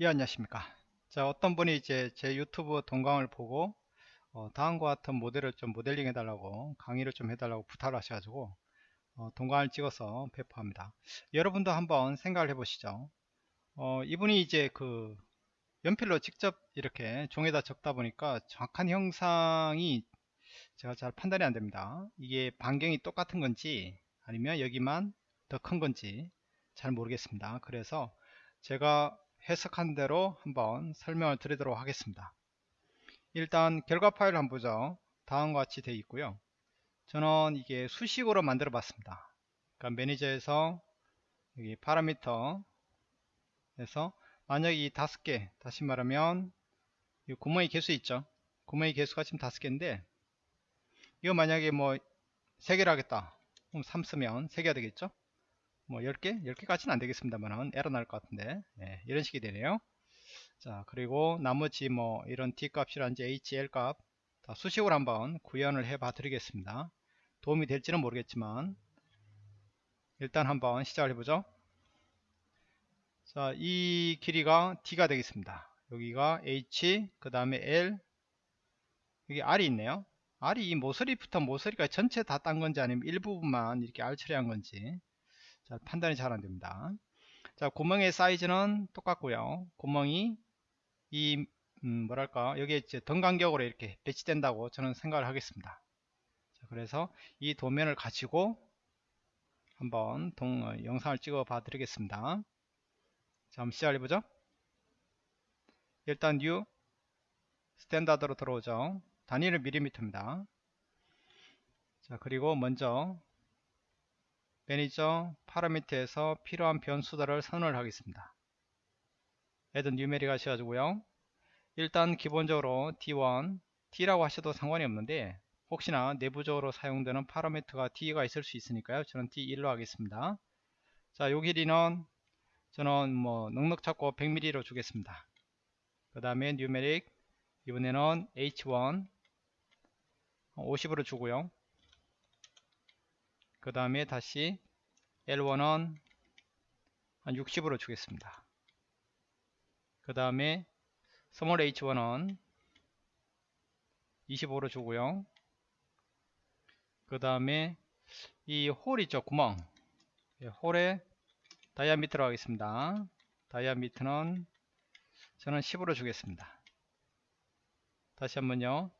예 안녕하십니까. 자 어떤 분이 이제 제 유튜브 동강을 보고 어, 다음과 같은 모델을 좀 모델링 해달라고 강의를 좀 해달라고 부탁을 하셔가지고 어, 동강을 찍어서 배포합니다. 여러분도 한번 생각을 해보시죠. 어, 이분이 이제 그 연필로 직접 이렇게 종에다 적다 보니까 정확한 형상이 제가 잘 판단이 안됩니다. 이게 반경이 똑같은 건지 아니면 여기만 더 큰 건지 잘 모르겠습니다. 그래서 제가 해석한 대로 한번 설명을 드리도록 하겠습니다. 일단 결과 파일을 한번 보죠. 다음과 같이 되어 있고요. 저는 이게 수식으로 만들어 봤습니다. 그러니까 매니저에서 여기 파라미터에서 만약 이 다섯 개 다시 말하면 이 구멍의 개수 있죠. 구멍의 개수가 지금 다섯 개인데 이거 만약에 뭐 세 개를 하겠다. 그럼 3 쓰면 3개가 되겠죠. 뭐 10개? 10개까지는 안되겠습니다만 에러 날 것 같은데. 네, 이런 식이 되네요. 자 그리고 나머지 뭐 이런 d 값이란지 hl 값 다 수식으로 한번 구현을 해 봐 드리겠습니다. 도움이 될지는 모르겠지만 일단 한번 시작을 해보죠. 자 이 길이가 d가 되겠습니다. 여기가 h 그 다음에 l. 여기 r이 있네요. R이 이 모서리부터 모서리가 전체 다 딴 건지 아니면 일부분만 이렇게 r 처리한 건지 자, 판단이 잘 안됩니다. 자, 구멍의 사이즈는 똑같고요. 구멍이 이 음, 뭐랄까 여기에 이제 등 간격으로 이렇게 배치된다고 저는 생각을 하겠습니다. 자, 그래서 이 도면을 가지고 한번 동, 어, 영상을 찍어 봐 드리겠습니다. 자, 한번 시작을 해보죠. 일단 new standard로 들어오죠. 단위는 밀리미터입니다. 자, 그리고 먼저 manager parameter에서 필요한 변수들을 선언을 하겠습니다. add numeric 하셔가지고요. 일단 기본적으로 D1, D라고 하셔도 상관이 없는데 혹시나 내부적으로 사용되는 parameter가 D가 있을 수 있으니까요. 저는 D1로 하겠습니다. 자, 요 길이는 저는 뭐 넉넉 잡고 100mm로 주겠습니다. 그 다음에 numeric 이번에는 H1 50으로 주고요. 그 다음에 다시 L1은 한 60으로 주겠습니다. 그 다음에 small H1은 25로 주고요. 그 다음에 이 hole 있죠 구멍 예, hole에 diameter로 하겠습니다. diameter는 저는 10으로 주겠습니다. 다시 한번요.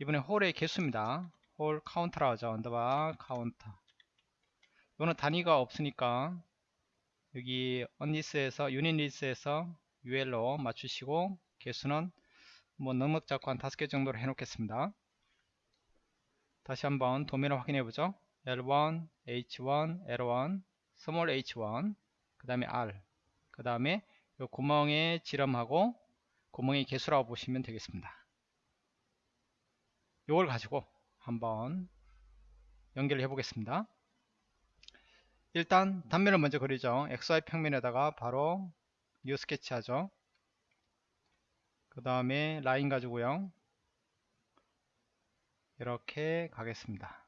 이번에 hole의 개수입니다. hole counter라 하죠. underbar counter. 이거는 단위가 없으니까 여기 unitless에서 unitless에서 UL로 맞추시고 개수는 뭐 넉넉 잡고 한 다섯 개 정도로 해 놓겠습니다. 다시 한번 도면을 확인해 보죠. L1, H1, L1, small H1, 그 다음에 R, 그 다음에 구멍의 지름하고 구멍의 개수라고 보시면 되겠습니다. 이걸 가지고 한번 연결해 보겠습니다. 일단 단면을 먼저 그리죠. XY 평면에다가 바로 new sketch 하죠. 그 다음에 라인 가지고요. 이렇게 가겠습니다.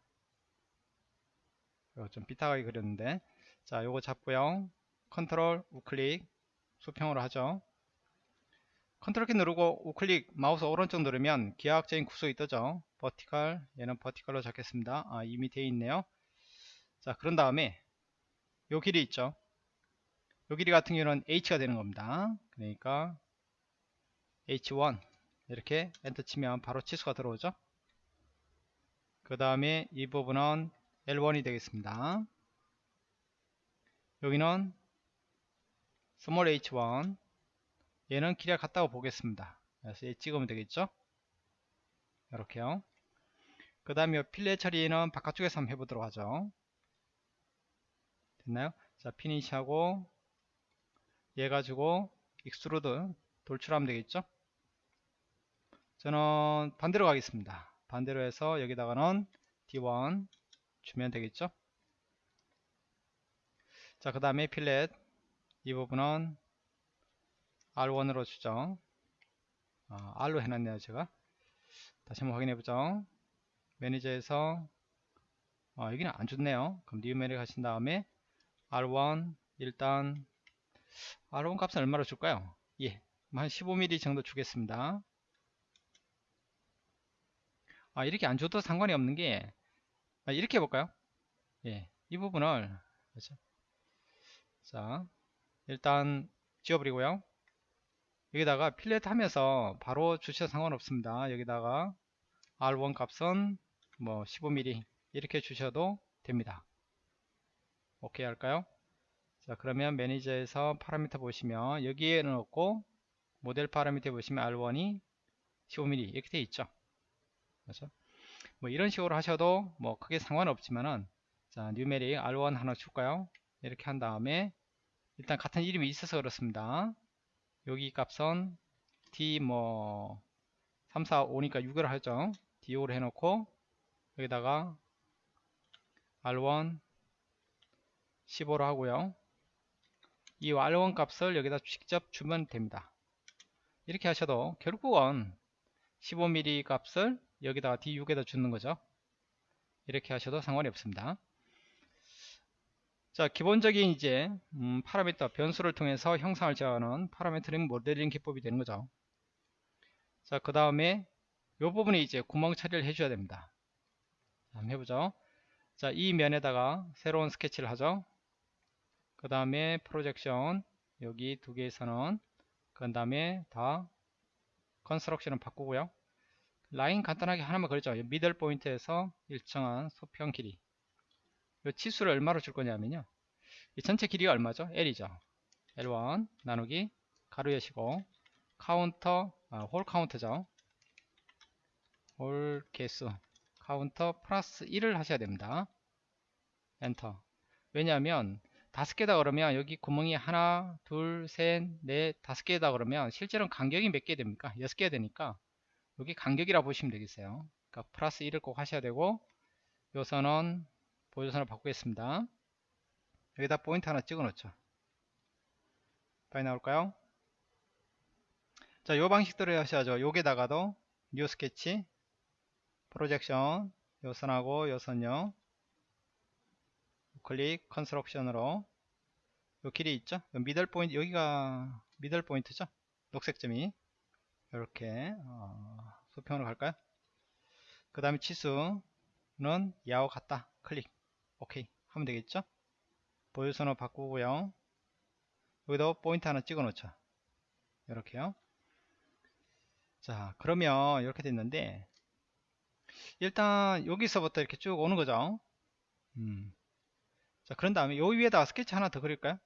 이거 좀 삐딱하게 그렸는데 자 요거 잡고요. 컨트롤 우클릭 수평으로 하죠. 컨트롤 키 누르고 우클릭 마우스 오른쪽 누르면 기하학적인 구속이 뜨죠 vertical 얘는 vertical로 잡겠습니다 아 이미 되어 있네요 자 그런 다음에 요 길이 있죠 요 길이 같은 경우는 h가 되는 겁니다 그러니까 h1 이렇게 엔터 치면 바로 치수가 들어오죠 그 다음에 이 부분은 L1이 되겠습니다 여기는 small h1 얘는 길이가 같다고 보겠습니다. 그래서 얘 찍으면 되겠죠? 이렇게요. 그 다음에 fillet 처리는 바깥쪽에서 한번 해보도록 하죠. 됐나요? 자, finish하고 얘 가지고 extrude 돌출하면 되겠죠? 저는 반대로 가겠습니다. 반대로 해서 여기다가는 D1 주면 되겠죠? 자, 그 다음에 fillet 이 부분은 R1으로 주죠. 아, R로 해놨네요, 제가. 다시 한번 확인해보죠. manager에서, 아, 여기는 안 줬네요. 그럼 new manager 하신 다음에 R1, 일단, R1 값은 얼마로 줄까요? 예, 한 15mm 정도 주겠습니다. 아, 이렇게 안 줘도 상관이 없는 게, 아, 이렇게 해볼까요? 예, 이 부분을, 그렇죠? 자, 일단 지워버리고요. 여기다가 필렛 하면서 바로 주셔도 상관없습니다. 여기다가 R1 값은 뭐 15mm 이렇게 주셔도 됩니다. 오케이 할까요? 자 그러면 매니저에서 파라미터 보시면 여기에는 없고 모델 파라미터 보시면 R1이 15mm 이렇게 되어 있죠. 그렇죠? 뭐 이런 식으로 하셔도 뭐 크게 상관없지만은 자 뉴메릭 R1 하나 줄까요? 이렇게 한 다음에 일단 같은 이름이 있어서 그렇습니다. 여기 값은 D 뭐 3, 4, 5니까 6을 하죠. D5를 해놓고 여기다가 R1 15로 하고요. 이 R1 값을 여기다 직접 주면 됩니다. 이렇게 하셔도 결국은 15mm 값을 여기다가 D6에다 주는 거죠. 이렇게 하셔도 상관이 없습니다. 자 기본적인 이제 음, 파라미터 변수를 통해서 형상을 제어하는 파라미터링 모델링 기법이 되는 거죠 자 그 다음에 이 부분에 이제 구멍 처리를 해줘야 됩니다 한번 해보죠 자 이 면에다가 새로운 스케치를 하죠 그 다음에 projection 여기 두 개에서는 그 다음에 다 construction을 바꾸고요 라인 간단하게 하나만 그렸죠 middle point에서 일정한 수평 길이 이 치수를 얼마로 줄 거냐면요. 이 전체 길이가 얼마죠? L이죠. L1 나누기 가로 여시고 카운터 아, hole count죠. hole 개수 카운터 플러스 1을 하셔야 됩니다. 엔터. 왜냐하면 다섯 개다 그러면 여기 구멍이 하나, 둘, 셋, 넷, 다섯 개다 그러면 실제로는 간격이 몇 개 됩니까? 여섯 개 되니까 여기 간격이라 보시면 되겠어요. 그러니까 플러스 1을 꼭 하셔야 되고 요 선은 보조선을 바꾸겠습니다. 여기다 포인트 하나 찍어 놓죠. 빨리 나올까요? 자, 요 방식대로 하셔야죠. 여기다가도 new sketch, projection, 요 선하고 요 선요. 클릭, construction으로 요 길이 있죠? 요 middle point, 여기가 middle point죠? 녹색 점이. 이렇게, 어, 수평으로 갈까요? 그 다음에 치수는 얘와 같다. 클릭. 오케이 하면 되겠죠 보조선으로 바꾸고요 여기다 포인트 하나 찍어 놓죠 이렇게요 자 그러면 이렇게 됐는데 일단 여기서부터 이렇게 쭉 오는 거죠 음. 자 그런 다음에 요 위에다가 스케치 하나 더 그릴까요?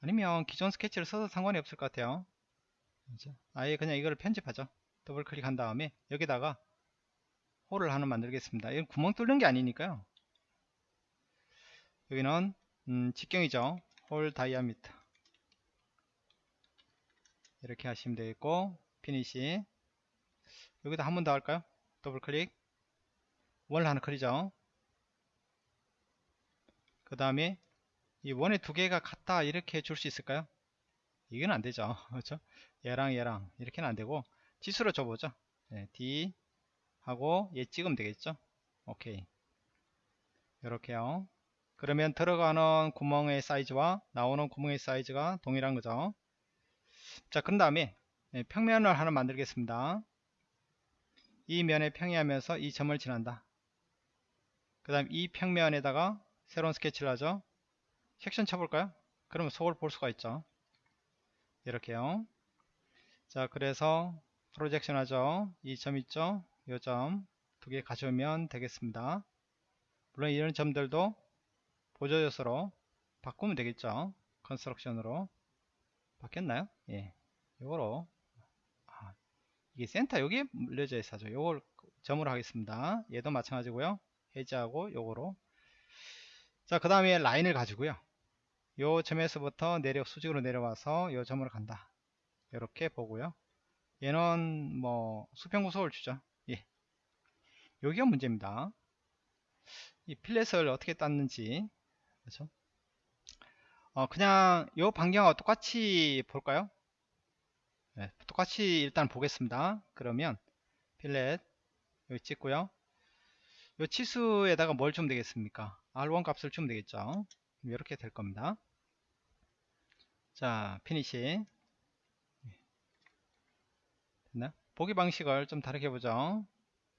아니면 기존 스케치를 써도 상관이 없을 것 같아요. 아예 그냥 이거를 편집하죠. 더블 클릭한 다음에 여기다가 hole을 하나 만들겠습니다. 이건 구멍 뚫는 게 아니니까요. 여기는 음, 직경이죠. hole diameter. 이렇게 하시면 되겠고 피니시. 여기다 한 번 더 할까요? 더블 클릭. 원 하나 그리죠 그 다음에 이 원의 두 개가 같다 이렇게 줄 수 있을까요? 이건 안 되죠. 그렇죠? 얘랑 얘랑 이렇게는 안 되고 치수로 줘보죠. 네, D 하고 얘 찍으면 되겠죠? 오케이. 이렇게요. 그러면 들어가는 구멍의 사이즈와 나오는 구멍의 사이즈가 동일한 거죠. 자 그런 다음에 네, 평면을 하나 만들겠습니다. 이 면에 평이하면서 이 점을 지난다. 그 다음 이 평면에다가 새로운 스케치를 하죠. 섹션 쳐볼까요? 그러면 속을 볼 수가 있죠. 이렇게요. 자 그래서 프로젝션 하죠. 이 점 있죠? 이 점. 두 개 가져오면 되겠습니다. 물론 이런 점들도 보조 요소로 바꾸면 되겠죠. construction으로. 바뀌었나요? 예. 요거로. 아, 이게 센터 여기에 물려져 있어죠. 요걸 점으로 하겠습니다. 얘도 마찬가지고요. 해제하고 요거로 자 그 다음에 라인을 가지고요 요 점에서부터 내려 수직으로 내려와서 요 점으로 간다 이렇게 보고요 얘는 뭐 수평구속을 주죠 예 여기가 문제입니다 이 fillet을 어떻게 땄는지 그렇죠? 어, 그냥 요 반경하고 똑같이 볼까요? 네, 똑같이 일단 보겠습니다. 그러면 fillet 여기 찍고요. 요 치수에다가 뭘 주면 되겠습니까? R1 값을 주면 되겠죠. 이렇게 될 겁니다. 자, 피니시. 네? 보기 방식을 좀 다르게 보죠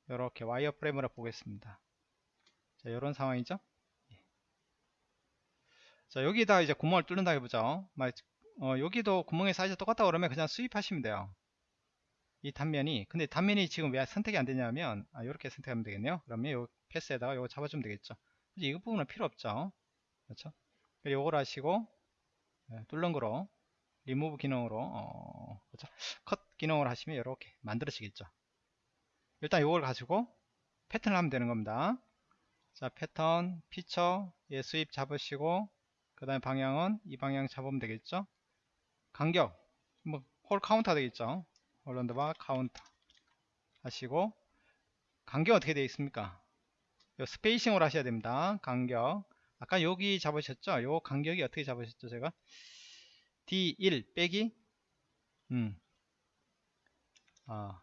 이렇게 wire frame으로 보겠습니다 자 이런 상황이죠 예. 자 여기다 이제 구멍을 뚫는다 해보죠 어, 여기도 구멍의 사이즈 똑같다 그러면 그냥 sweep하시면 돼요 이 단면이 근데 단면이 지금 왜 선택이 안 되냐면 아, 이렇게 선택하면 되겠네요 그러면 요 path에다가 이거 잡아주면 되겠죠 이 부분은 필요 없죠. 그렇죠? 요걸 하시고 예, 뚫는 거로 리무브 기능으로 어, 그렇죠? 컷 기능을 하시면 이렇게 만들어지겠죠. 일단 이걸 가지고 패턴을 하면 되는 겁니다. 자 pattern feature 예, sweep 잡으시고 그 다음에 방향은 이 방향 잡으면 되겠죠? 간격 뭐 hole counter 되겠죠? hole number counter 하시고 간격 어떻게 되어 있습니까? 요 spacing으로 하셔야 됩니다. 간격. 아까 여기 잡으셨죠? 요 간격이 어떻게 잡으셨죠 제가? D1 빼기? 음. 아,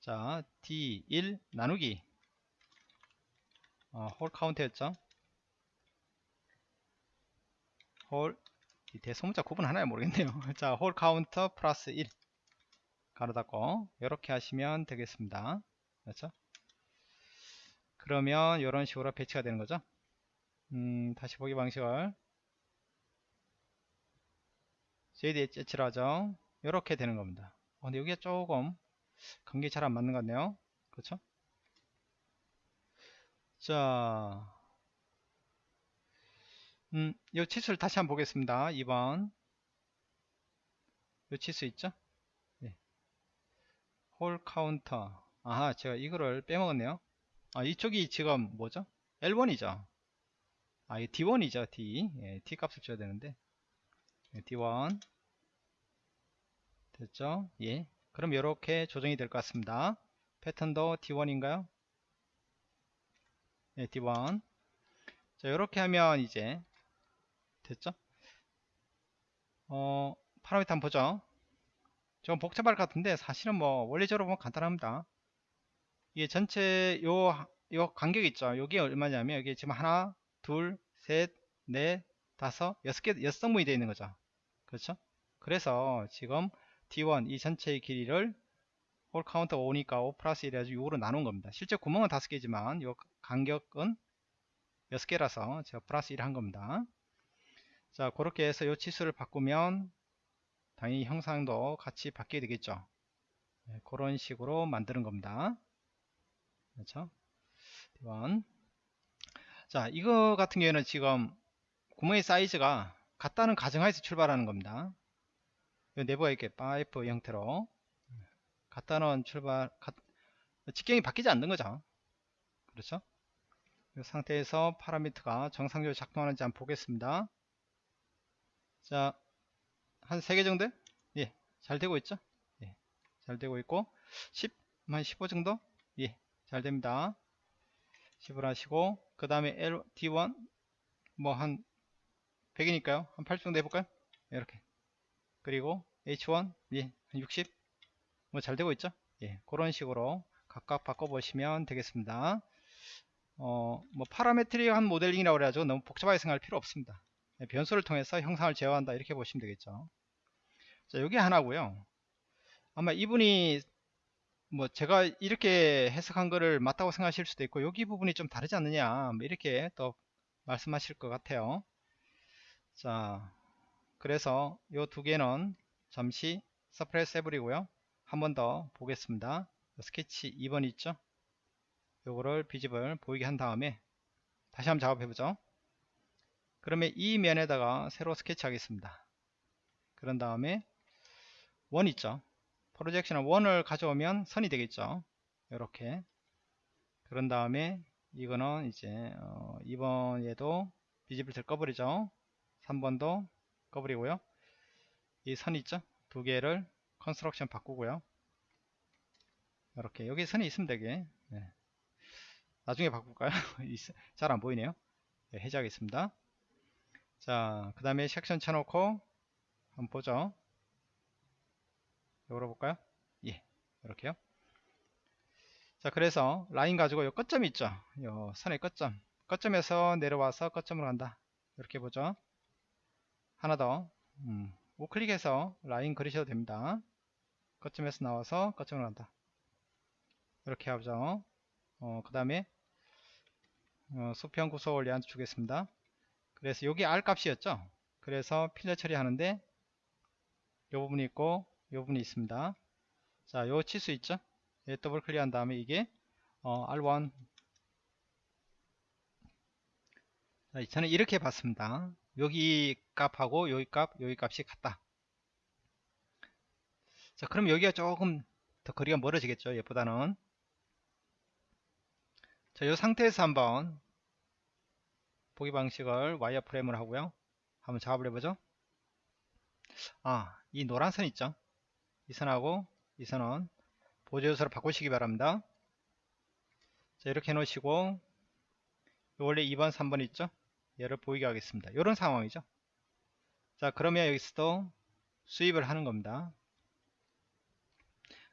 자 D1 나누기. 어, hole count였죠? hole 대소문자 구분 하나요? 모르겠네요. 자 hole counter 플러스 1 괄호 닫고. 이렇게 하시면 되겠습니다. 그렇죠 그러면 이런 식으로 배치가 되는 거죠? 음, 다시 보기 방식을. shaded edge로 하죠. 이렇게 되는 겁니다. 어, 근데 여기가 조금 관계 잘 안 맞는 것 같네요. 그렇죠? 자. 음, 이 치수를 다시 한번 보겠습니다. 2번. 이 치수 있죠? 네. hole counter. 아하 제가 이거를 빼먹었네요 아 이쪽이 지금 뭐죠? L1이죠? 아 이 D1이죠 D. 예, D 값을 줘야 되는데. 예, D1. 됐죠? 예. 그럼 이렇게 조정이 될 것 같습니다. 패턴도 D1인가요? 예, D1. 자 이렇게 하면 이제 됐죠? 어 파라미터 한번 보죠. 좀 복잡할 것 같은데 사실은 뭐 원리적으로 보면 간단합니다 이게 전체 요, 요 간격 있죠. 여기 얼마냐면 여기 지금 하나 둘 셋 넷 다섯 여섯 개 여섯 성분이 되어 있는 거죠. 그렇죠? 그래서 지금 D1 이 전체의 길이를 hole counter 5니까 5 플러스 1 해가지고 6으로 나눈 겁니다. 실제 구멍은 5개지만 요 간격은 6개라서 제가 플러스 1 한 겁니다. 자 그렇게 해서 요 치수를 바꾸면 당연히 형상도 같이 바뀌게 되겠죠. 네, 그런 식으로 만드는 겁니다 그렇죠 D1 자 이거 같은 경우에는 지금 구멍의 사이즈가 같다는 가정하에서 출발하는 겁니다 내부가 이렇게 파이프 형태로 같다는 출발 직경이 바뀌지 않는 거죠 그렇죠 이 상태에서 파라미터가 정상적으로 작동하는지 한번 보겠습니다 자, 한 3개 정도? 예, 잘 되고 있죠? 예, 잘 되고 있고, 10, 한 15 정도? 예, 잘 됩니다. 10을 하시고, 그 다음에 L, D1, 뭐 한 100이니까요. 한8 정도 해볼까요? 이렇게. 그리고 H1, 예, 한 60. 뭐 잘 되고 있죠? 예, 그런 식으로 각각 바꿔보시면 되겠습니다. 어, 뭐 파라메트릭한 모델링이라고 그래가지고 너무 복잡하게 생각할 필요 없습니다. 네, 변수를 통해서 형상을 제어한다 이렇게 보시면 되겠죠 자 여기 하나고요 아마 이분이 뭐 제가 이렇게 해석한 거를 맞다고 생각하실 수도 있고 여기 부분이 좀 다르지 않느냐 뭐 이렇게 또 말씀하실 것 같아요. 자 그래서 요 두 개는 잠시 suppress 해버리고요. 한 번 더 보겠습니다. 스케치 2번 있죠? 요거를 visible 보이게 한 다음에 다시 한번 작업해 보죠. 그러면 이 면에다가 새로 스케치 하겠습니다. 그런 다음에 원 있죠 projection을 원을 가져오면 선이 되겠죠. 이렇게. 그런 다음에 이거는 이제 어 2번에도 visible 꺼버리죠. 3번도 꺼버리고요. 이 선 있죠? 두 개를 construction 바꾸고요. 이렇게. 여기 선이 있으면 되게. 네. 나중에 바꿀까요? 잘 안 보이네요. 네, 해제하겠습니다. 자, 그 다음에 섹션 쳐놓고 한번 보죠. 열어볼까요? 예, 이렇게요. 자, 그래서 라인 가지고 요 끝점이 있죠. 요 선의 끝점. 끝점에서 내려와서 끝점으로 간다. 이렇게 보죠. 하나 더. 음, 우클릭해서 라인 그리셔도 됩니다. 거점에서 나와서 거점으로 간다 이렇게 하죠 어, 그 다음에 어, 수평 구속을 얘한테 주겠습니다 그래서 여기 R 값이었죠 그래서 필러 처리하는데 요 부분이 있고 요 부분이 있습니다 자 요 치수 있죠 얘 더블 클릭한 다음에 이게 어, R1 자, 저는 이렇게 봤습니다 여기 값하고 여기 값 여기 값이 같다 자 그럼 여기가 조금 더 거리가 멀어지겠죠 얘보다는 자, 이 상태에서 한번 보기 방식을 와이어프레임을 하고요. 한번 작업을 해보죠. 아, 이 노란 선 있죠? 이 선하고 이 선은 보조 요소로 바꾸시기 바랍니다. 자, 이렇게 해 놓으시고 원래 2번, 3번 있죠? 얘를 보이게 하겠습니다. 이런 상황이죠. 자, 그러면 여기서도 수입을 하는 겁니다.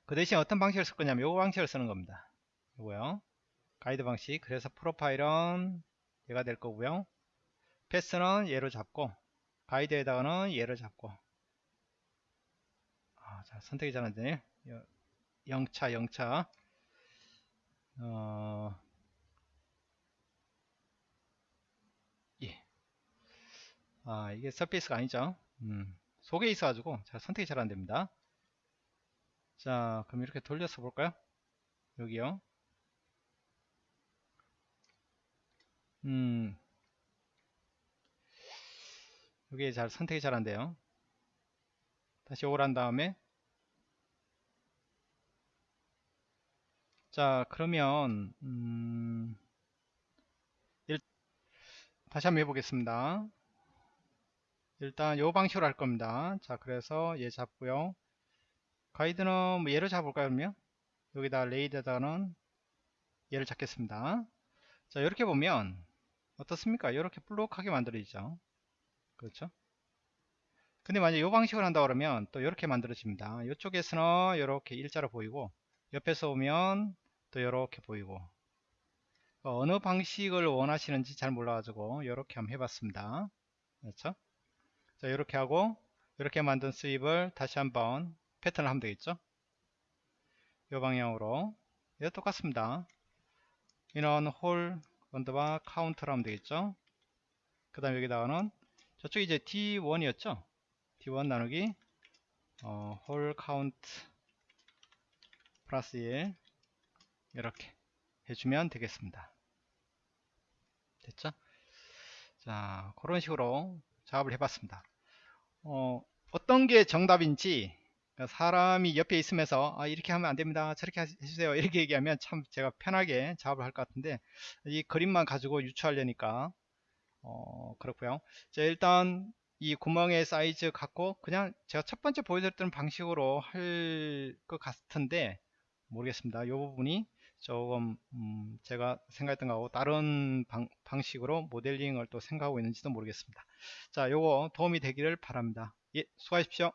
그 대신 어떤 방식을 쓸 거냐면 요 방식을 쓰는 겁니다. 요거요. 가이드 방식 그래서 프로파일은 얘가 될 거고요 패스는 얘로 잡고 가이드에다가는 얘를 잡고 아, 자, 선택이 잘 안되네 0차 0차. 어, 예. 아 이게 서페이스가 아니죠. 음, 속에 있어 가지고 자, 선택이 잘 안됩니다. 자 그럼 이렇게 돌려서 볼까요? 여기요. 음, 여기 잘 선택이 잘 안돼요. 다시 오란 다음에 자 그러면 음, 일, 다시 한번 해보겠습니다 일단 요 방식으로 할 겁니다 자 그래서 얘 잡고요 가이드는 뭐 얘를 잡을까요 그러면 여기다 레이드에다가는 얘를 잡겠습니다 자 이렇게 보면 어떻습니까? 이렇게 블록하게 만들어지죠. 그렇죠? 근데 만약 이 방식을 한다 그러면 또 이렇게 만들어집니다. 이쪽에서는 이렇게 일자로 보이고 옆에서 오면 또 이렇게 보이고 어느 방식을 원하시는지 잘 몰라가지고 이렇게 한번 해봤습니다. 그렇죠? 자 이렇게 하고 이렇게 만든 sweep을 다시 한번 패턴을 하면 되겠죠? 이 방향으로 얘 똑같습니다. inner hole underbar count로 하면 되겠죠 그 다음 여기다가는 저쪽 이제 D1이었죠 D1 나누기 어, hole count 플러스 1 이렇게 해주면 되겠습니다. 됐죠? 자 그런 식으로 작업을 해봤습니다. 어, 어떤 게 정답인지 그러니까 사람이 옆에 있으면서 아, 이렇게 하면 안됩니다. 저렇게 해주세요. 이렇게 얘기하면 참 제가 편하게 작업을 할 것 같은데 이 그림만 가지고 유추하려니까 어, 그렇고요. 자 일단 이 구멍의 사이즈 갖고 그냥 제가 첫 번째 보여드렸던 방식으로 할 것 같은데 모르겠습니다. 이 부분이 조금 음, 제가 생각했던 거하고 다른 방, 방식으로 모델링을 또 생각하고 있는지도 모르겠습니다. 자 요거 도움이 되기를 바랍니다. 예 수고하십시오